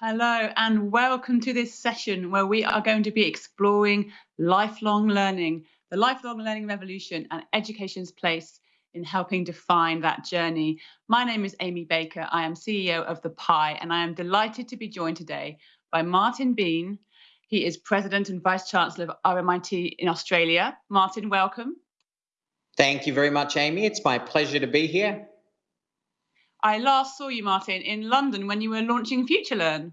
Hello, and welcome to this session where we are going to be exploring lifelong learning, the lifelong learning revolution, and education's place in helping define that journey. My name is Amy Baker. I am CEO of The PIE, and I am delighted to be joined today by Martin Bean. He is President and Vice Chancellor of RMIT in Australia. Martin, welcome. Thank you very much, Amy. It's my pleasure to be here. I last saw you, Martin, in London when you were launching FutureLearn.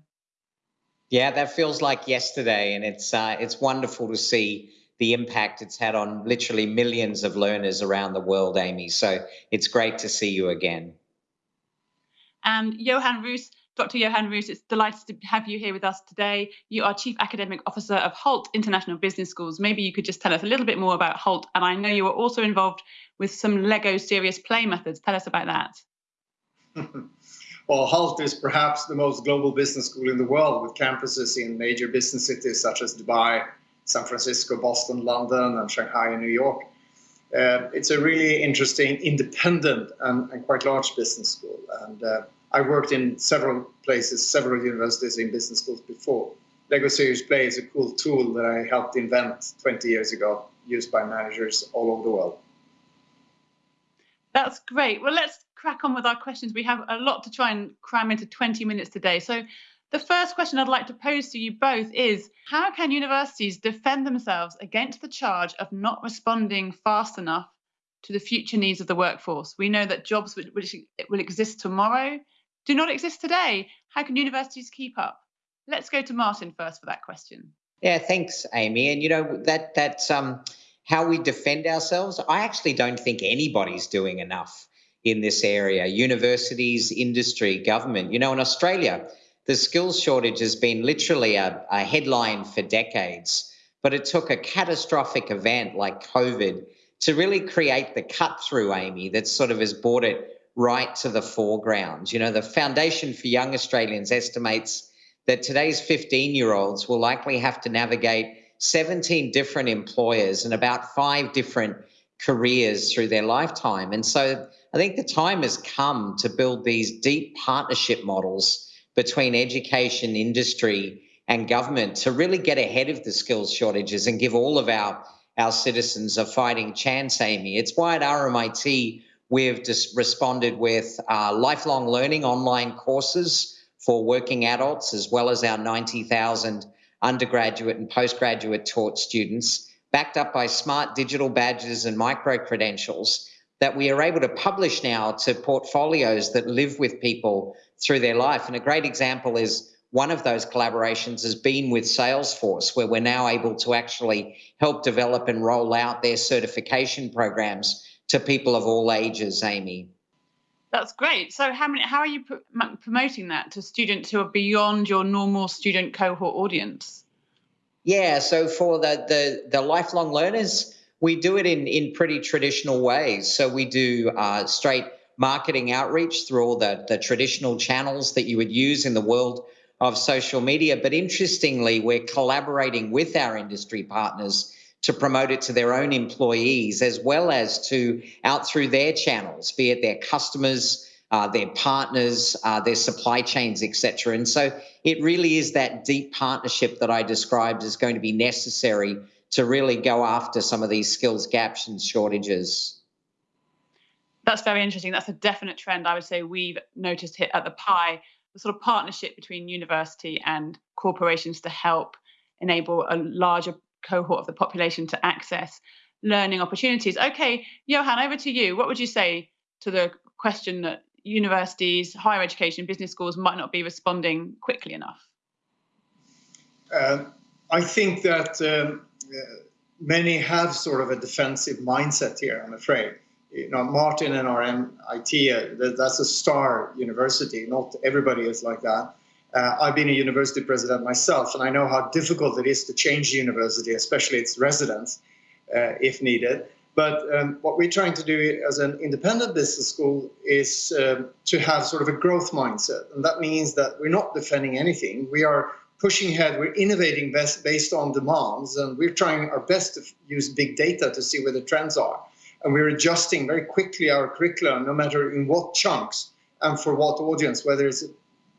Yeah, that feels like yesterday, and it's uh, it's wonderful to see the impact it's had on literally millions of learners around the world, Amy. So it's great to see you again. And Johan Roos, Dr. Johan Roos, it's delighted to have you here with us today. You are Chief Academic Officer of Hult International Business Schools. Maybe you could just tell us a little bit more about Hult. And I know you are also involved with some Lego serious play methods. Tell us about that. well, HULT is perhaps the most global business school in the world with campuses in major business cities such as Dubai, San Francisco, Boston, London, and Shanghai and New York. Uh, it's a really interesting, independent, and, and quite large business school. And uh, I worked in several places, several universities in business schools before. Lego Serious Play is a cool tool that I helped invent 20 years ago, used by managers all over the world. That's great. Well, let's crack on with our questions. We have a lot to try and cram into 20 minutes today. So the first question I'd like to pose to you both is how can universities defend themselves against the charge of not responding fast enough to the future needs of the workforce? We know that jobs which, which will exist tomorrow do not exist today. How can universities keep up? Let's go to Martin first for that question. Yeah, thanks, Amy. And you know that that's um, how we defend ourselves. I actually don't think anybody's doing enough in this area universities, industry, government. You know, in Australia, the skills shortage has been literally a, a headline for decades, but it took a catastrophic event like COVID to really create the cut through, Amy, that sort of has brought it right to the foreground. You know, the Foundation for Young Australians estimates that today's 15 year olds will likely have to navigate 17 different employers and about five different careers through their lifetime. And so I think the time has come to build these deep partnership models between education, industry, and government to really get ahead of the skills shortages and give all of our, our citizens a fighting chance, Amy. It's why at RMIT we've just responded with uh, lifelong learning online courses for working adults, as well as our 90,000 undergraduate and postgraduate taught students backed up by smart digital badges and micro credentials that we are able to publish now to portfolios that live with people through their life. And a great example is one of those collaborations has been with Salesforce, where we're now able to actually help develop and roll out their certification programs to people of all ages, Amy. That's great. So, how many? How are you promoting that to students who are beyond your normal student cohort audience? Yeah, so for the, the, the lifelong learners, we do it in, in pretty traditional ways. So we do uh, straight marketing outreach through all the, the traditional channels that you would use in the world of social media. But interestingly, we're collaborating with our industry partners to promote it to their own employees as well as to out through their channels, be it their customers, uh, their partners, uh, their supply chains, etc. And so it really is that deep partnership that I described is going to be necessary to really go after some of these skills gaps and shortages. That's very interesting. That's a definite trend I would say we've noticed here at the PIE, the sort of partnership between university and corporations to help enable a larger cohort of the population to access learning opportunities. Okay, Johan, over to you. What would you say to the question that universities, higher education, business schools might not be responding quickly enough? Uh, I think that um, many have sort of a defensive mindset here, I'm afraid. You know, Martin and RMIT, uh, that's a star university. Not everybody is like that. Uh, I've been a university president myself, and I know how difficult it is to change the university, especially its residents, uh, if needed. But um, what we're trying to do as an independent business school is um, to have sort of a growth mindset. And that means that we're not defending anything. We are pushing ahead, we're innovating best based on demands, and we're trying our best to use big data to see where the trends are. And we're adjusting very quickly our curriculum, no matter in what chunks and for what audience, whether it's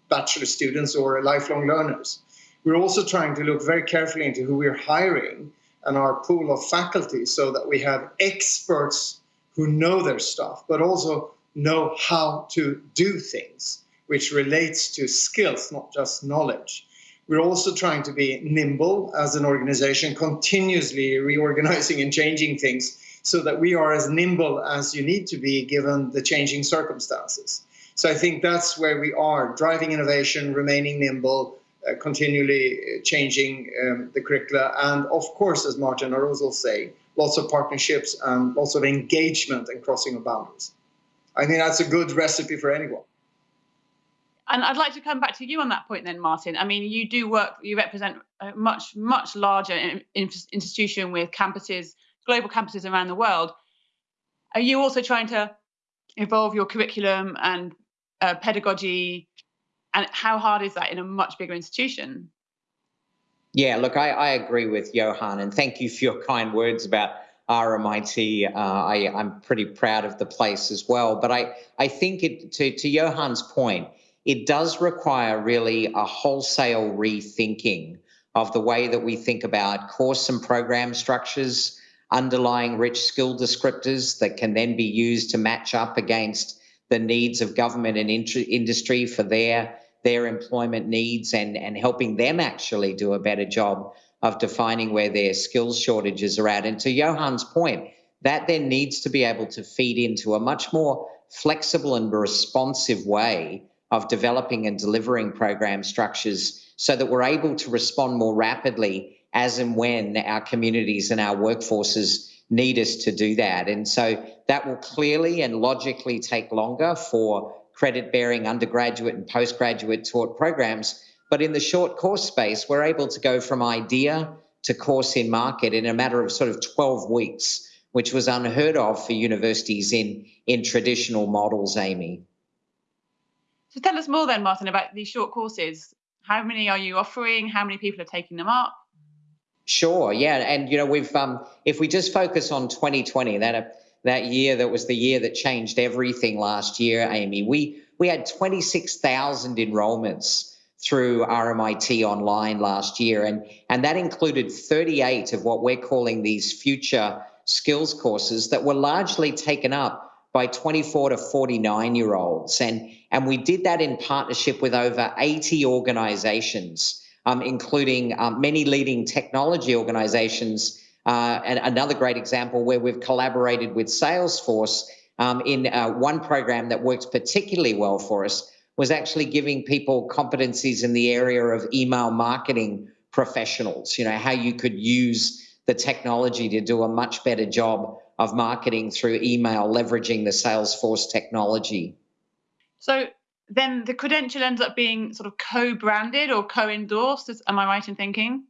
bachelor students or lifelong learners. We're also trying to look very carefully into who we're hiring and our pool of faculty so that we have experts who know their stuff, but also know how to do things, which relates to skills, not just knowledge. We're also trying to be nimble as an organization, continuously reorganizing and changing things so that we are as nimble as you need to be given the changing circumstances. So I think that's where we are, driving innovation, remaining nimble, uh, continually changing um, the curricula, and of course, as Martin will say, lots of partnerships and lots of engagement and crossing of boundaries. I think that's a good recipe for anyone. And I'd like to come back to you on that point then, Martin. I mean, you do work, you represent a much, much larger institution with campuses, global campuses around the world. Are you also trying to evolve your curriculum and uh, pedagogy? And how hard is that in a much bigger institution? Yeah, look, I, I agree with Johan, and thank you for your kind words about RMIT. Uh, I, am pretty proud of the place as well. But I, I think it, to, to Johan's point, it does require really a wholesale rethinking of the way that we think about course and program structures, underlying rich skill descriptors that can then be used to match up against the needs of government and industry for their their employment needs and and helping them actually do a better job of defining where their skills shortages are at. And to Johan's point that then needs to be able to feed into a much more flexible and responsive way of developing and delivering program structures so that we're able to respond more rapidly as and when our communities and our workforces need us to do that. And so that will clearly and logically take longer for credit bearing undergraduate and postgraduate taught programs. But in the short course space, we're able to go from idea to course in market in a matter of sort of 12 weeks, which was unheard of for universities in, in traditional models, Amy. So tell us more then, Martin, about these short courses. How many are you offering? How many people are taking them up? Sure, yeah, and you know we've um, if we just focus on 2020, that uh, that year that was the year that changed everything last year, Amy. We we had 26,000 enrollments through RMIT online last year, and and that included 38 of what we're calling these future skills courses that were largely taken up by 24 to 49 year olds. And, and we did that in partnership with over 80 organizations, um, including um, many leading technology organizations. Uh, and another great example where we've collaborated with Salesforce um, in uh, one program that works particularly well for us was actually giving people competencies in the area of email marketing professionals, you know, how you could use the technology to do a much better job of marketing through email, leveraging the Salesforce technology. So then the credential ends up being sort of co-branded or co-endorsed. Am I right in thinking?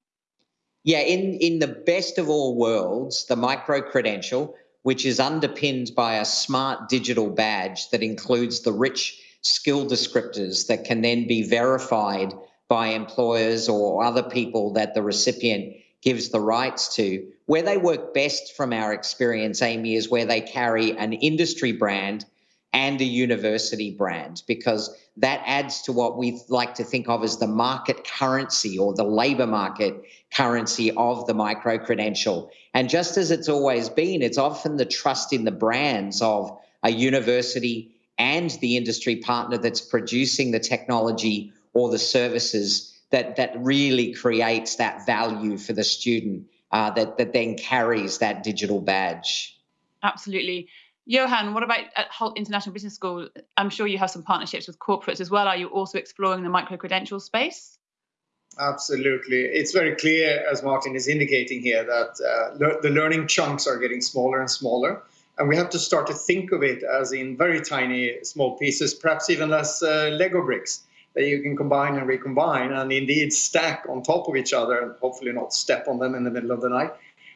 Yeah, in, in the best of all worlds, the micro credential, which is underpinned by a smart digital badge that includes the rich skill descriptors that can then be verified by employers or other people that the recipient gives the rights to. Where they work best from our experience, Amy, is where they carry an industry brand and a university brand because that adds to what we like to think of as the market currency or the labor market currency of the micro credential. And just as it's always been, it's often the trust in the brands of a university and the industry partner that's producing the technology or the services that that really creates that value for the student uh, that that then carries that digital badge. Absolutely. Johan, what about at Hult International Business School? I'm sure you have some partnerships with corporates as well. Are you also exploring the micro credential space? Absolutely. It's very clear, as Martin is indicating here, that uh, le the learning chunks are getting smaller and smaller. And we have to start to think of it as in very tiny, small pieces, perhaps even less uh, Lego bricks that you can combine and recombine and indeed stack on top of each other and hopefully not step on them in the middle of the night.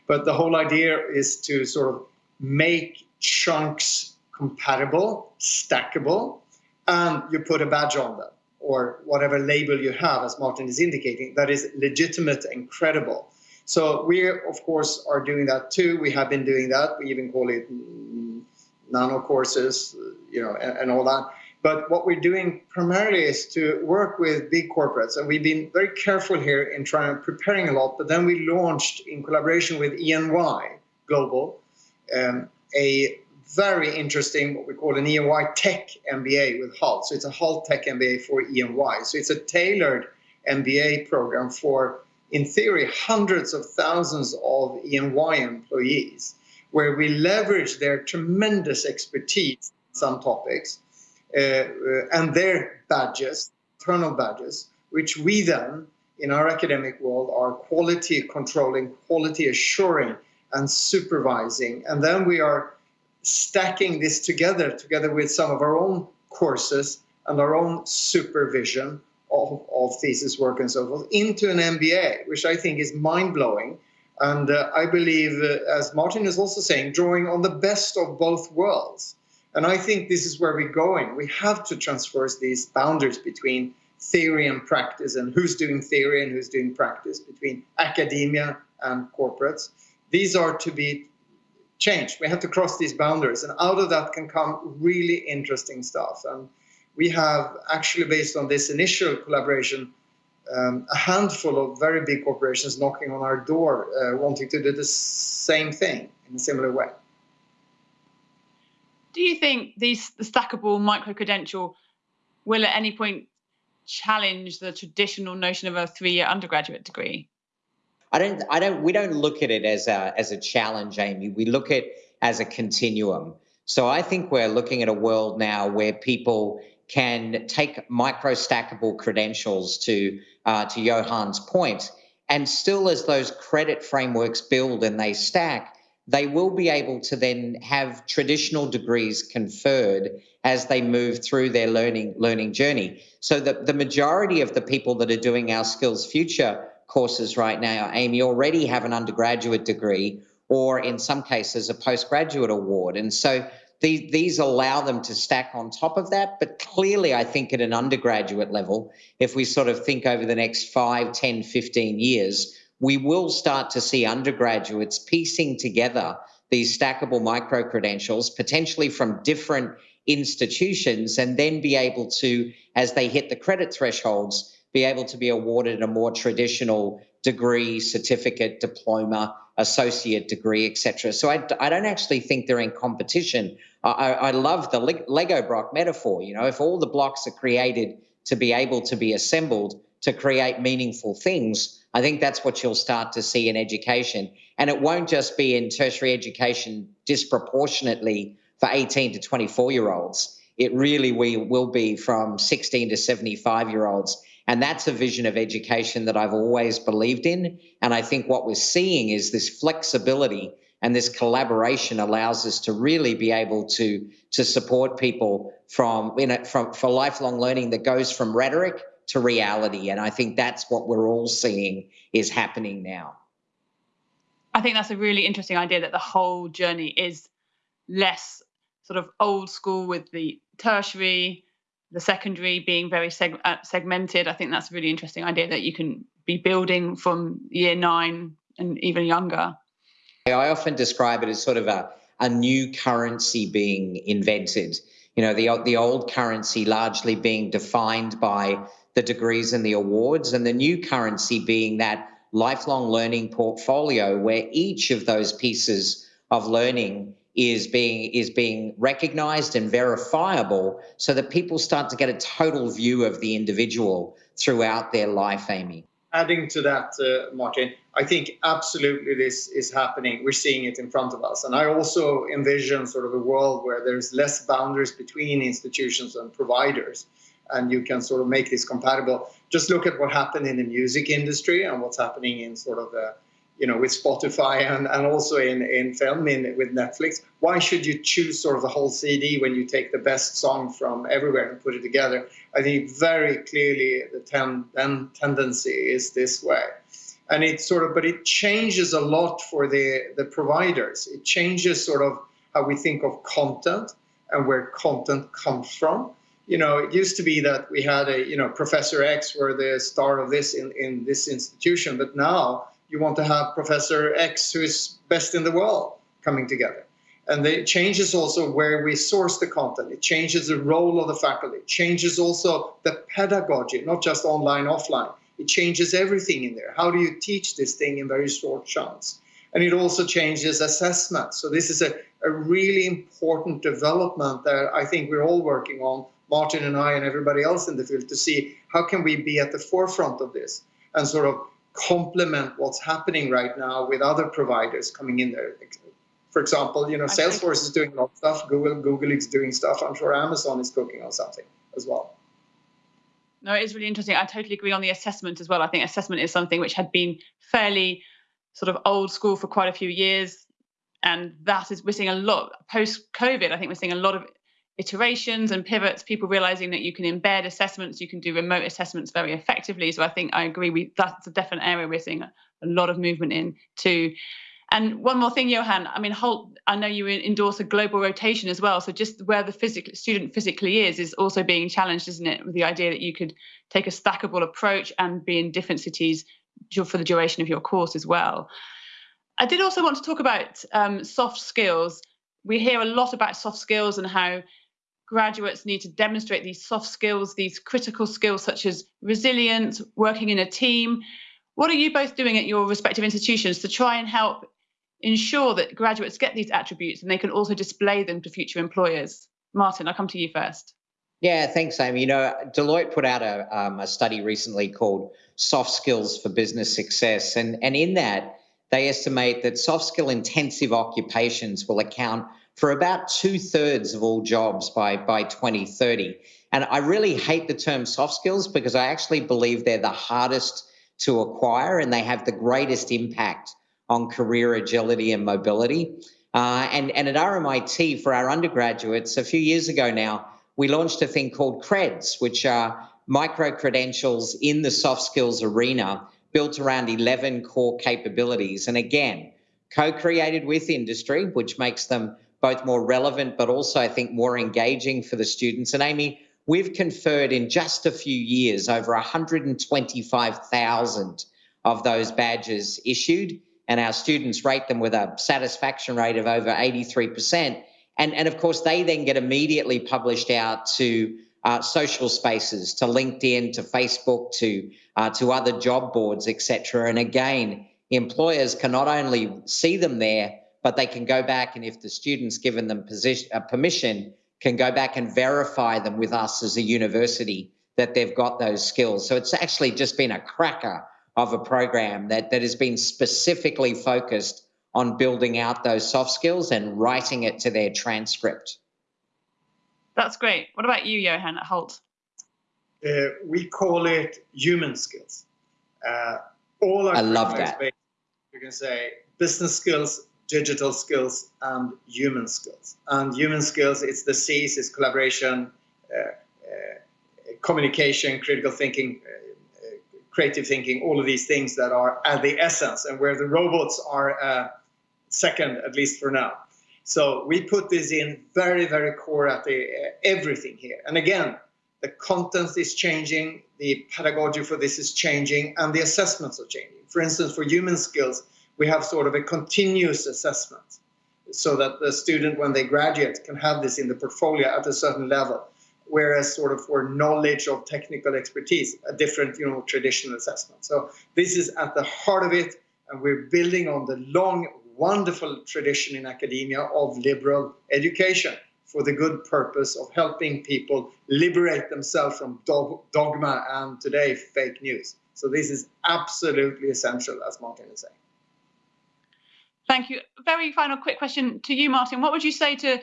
But the whole idea is to sort of make chunks compatible, stackable, and you put a badge on them or whatever label you have, as Martin is indicating, that is legitimate and credible. So we, of course, are doing that too. We have been doing that. We even call it mm, nano courses, you know, and, and all that. But what we're doing primarily is to work with big corporates, and we've been very careful here in trying preparing a lot. But then we launched in collaboration with EY Global um, a very interesting what we call an EY Tech MBA with Hult. So it's a Hult Tech MBA for EY. So it's a tailored MBA program for, in theory, hundreds of thousands of EY employees, where we leverage their tremendous expertise in some topics and their badges, internal badges, which we then, in our academic world, are quality controlling, quality assuring, and supervising. And then we are stacking this together, together with some of our own courses and our own supervision of, of thesis work and so forth, into an MBA, which I think is mind blowing. And uh, I believe, uh, as Martin is also saying, drawing on the best of both worlds. And I think this is where we're going. We have to transverse these boundaries between theory and practice and who's doing theory and who's doing practice, between academia and corporates. These are to be changed. We have to cross these boundaries. And out of that can come really interesting stuff. And we have actually, based on this initial collaboration, um, a handful of very big corporations knocking on our door uh, wanting to do the same thing in a similar way do you think these the stackable micro credential will at any point challenge the traditional notion of a three-year undergraduate degree? I don't. I don't. We don't look at it as a as a challenge, Amy. We look at it as a continuum. So I think we're looking at a world now where people can take micro stackable credentials to uh, to Johan's point, and still as those credit frameworks build and they stack, they will be able to then have traditional degrees conferred as they move through their learning learning journey. So the, the majority of the people that are doing our Skills Future courses right now, Amy, already have an undergraduate degree or in some cases a postgraduate award. And so these, these allow them to stack on top of that. But clearly, I think at an undergraduate level, if we sort of think over the next 5, 10, 15 years, we will start to see undergraduates piecing together these stackable micro credentials, potentially from different institutions, and then be able to, as they hit the credit thresholds, be able to be awarded a more traditional degree, certificate, diploma, associate degree, etc. So I, I don't actually think they're in competition. I, I love the Lego block metaphor. You know, if all the blocks are created to be able to be assembled to create meaningful things, I think that's what you'll start to see in education. And it won't just be in tertiary education disproportionately for 18 to 24 year olds. It really we will be from 16 to 75 year olds. And that's a vision of education that I've always believed in. And I think what we're seeing is this flexibility and this collaboration allows us to really be able to, to support people from, you know, from for lifelong learning that goes from rhetoric to reality. And I think that's what we're all seeing is happening now. I think that's a really interesting idea that the whole journey is less sort of old school with the tertiary, the secondary being very seg- uh, segmented. I think that's a really interesting idea that you can be building from year nine and even younger. I often describe it as sort of a, a new currency being invented. You know, the, the old currency largely being defined by the degrees and the awards, and the new currency being that lifelong learning portfolio where each of those pieces of learning is being is being recognized and verifiable so that people start to get a total view of the individual throughout their life amy. Adding to that uh, martin i think absolutely this is happening. We're seeing it in front of us. And i also envision sort of a world where there's less boundaries between institutions and providers and you can sort of make this compatible. Just look at what happened in the music industry and what's happening in sort of the, you know, with Spotify and, and also in, in film in, with Netflix. Why should you choose sort of the whole CD when you take the best song from everywhere and put it together? I think very clearly the ten, ten, tendency is this way. And it sort of, but it changes a lot for the, the providers. It changes sort of how we think of content and where content comes from you know, it used to be that we had a, you know, Professor X were the star of this in, in this institution, but now you want to have Professor X who is best in the world coming together. And it changes also where we source the content. It changes the role of the faculty. It changes also the pedagogy, not just online, offline. It changes everything in there. How do you teach this thing in very short chunks? And it also changes assessment. So this is a, a really important development that I think we're all working on, Martin and I and everybody else in the field, to see how can we be at the forefront of this and sort of complement what's happening right now with other providers coming in there for example, you know, Salesforce is doing a lot of stuff. Google, Google is doing stuff. I'm sure Amazon is cooking on something as well. No, it is really interesting. I totally agree on the assessment as well. I think assessment is something which had been fairly sort of old school for quite a few years. And that is, we're seeing a lot post COVID. I think we're seeing a lot of iterations and pivots, people realizing that you can embed assessments, you can do remote assessments very effectively. So I think I agree. We, that's a definite area we're seeing a, a lot of movement in too. And one more thing, Johan, I mean, Hult, I know you endorse a global rotation as well. So just where the student physically is, is also being challenged, isn't it? With the idea that you could take a stackable approach and be in different cities for the duration of your course as well. I did also want to talk about um, soft skills. We hear a lot about soft skills and how graduates need to demonstrate these soft skills, these critical skills such as resilience, working in a team. What are you both doing at your respective institutions to try and help ensure that graduates get these attributes and they can also display them to future employers? Martin, I'll come to you first. Yeah, thanks, Amy. You know, Deloitte put out a, um, a study recently called Soft Skills for Business Success. And, and in that, they estimate that soft skill intensive occupations will account for about two thirds of all jobs by, by 2030. And I really hate the term soft skills because I actually believe they're the hardest to acquire and they have the greatest impact on career agility and mobility. Uh, and, and at RMIT, for our undergraduates, a few years ago now, we launched a thing called CREDS, which are micro credentials in the soft skills arena built around 11 core capabilities. And again, co created with industry, which makes them both more relevant, but also, I think, more engaging for the students. And Amy, we've conferred in just a few years over 125,000 of those badges issued and our students rate them with a satisfaction rate of over 83%. And, and of course, they then get immediately published out to uh, social spaces, to LinkedIn, to Facebook, to uh, to other job boards, etc. And again, employers can not only see them there, but they can go back and if the student's given them position, uh, permission, can go back and verify them with us as a university that they've got those skills. So it's actually just been a cracker of a program that, that has been specifically focused on building out those soft skills and writing it to their transcript. That's great. What about you, Johan, at Hult? Uh, we call it human skills. Uh, all our I love that. You can say business skills, digital skills, and human skills. And human skills, it's the C's, it's collaboration, uh, uh communication, critical thinking, creative thinking, all of these things that are at the essence and where the robots are uh, second, at least for now. So we put this in very, very core at the uh, everything here. And again, the content is changing, the pedagogy for this is changing, and the assessments are changing. For instance, for human skills, we have sort of a continuous assessment so that the student, when they graduate, can have this in the portfolio at a certain level whereas sort of for knowledge of technical expertise, a different, you know, traditional assessment. So this is at the heart of it, and we're building on the long, wonderful tradition in academia of liberal education for the good purpose of helping people liberate themselves from dogma and today fake news. So this is absolutely essential, as Martin is saying. Thank you. Very final quick question to you, Martin. What would you say to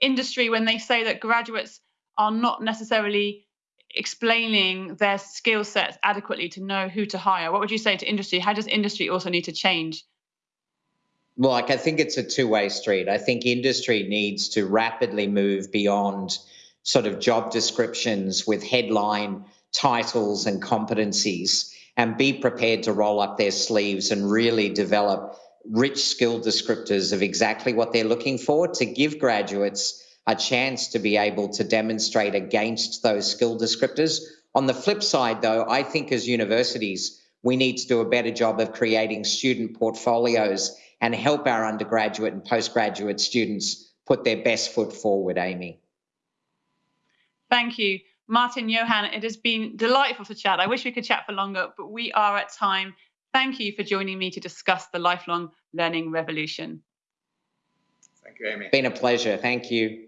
industry when they say that graduates are not necessarily explaining their skill sets adequately to know who to hire? What would you say to industry? How does industry also need to change? Well, like I think it's a two-way street. I think industry needs to rapidly move beyond sort of job descriptions with headline titles and competencies and be prepared to roll up their sleeves and really develop rich skill descriptors of exactly what they're looking for to give graduates a chance to be able to demonstrate against those skill descriptors. On the flip side, though, I think as universities, we need to do a better job of creating student portfolios and help our undergraduate and postgraduate students put their best foot forward, Amy. Thank you. Martin, Johan, it has been delightful to chat. I wish we could chat for longer, but we are at time. Thank you for joining me to discuss the lifelong learning revolution. Thank you, Amy. It's been a pleasure. Thank you.